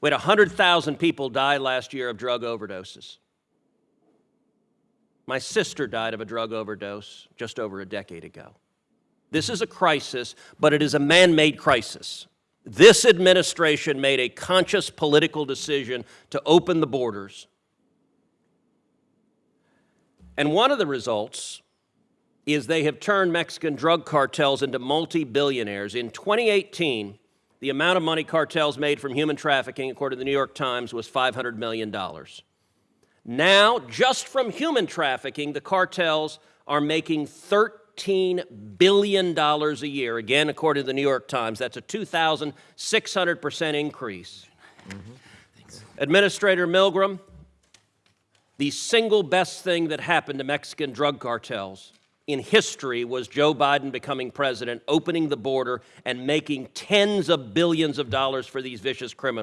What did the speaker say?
We had 100,000 people die last year of drug overdoses. My sister died of a drug overdose just over a decade ago. This is a crisis, but it is a man made crisis. This administration made a conscious political decision to open the borders. And one of the results is they have turned Mexican drug cartels into multi billionaires. In 2018, the amount of money cartels made from human trafficking, according to the New York Times, was $500 million. Now, just from human trafficking, the cartels are making $13 billion a year. Again, according to the New York Times, that's a 2,600% increase. Mm-hmm. Administrator Milgram, the single best thing that happened to Mexican drug cartels in history was Joe Biden becoming president, opening the border, and making tens of billions of dollars for these vicious criminals.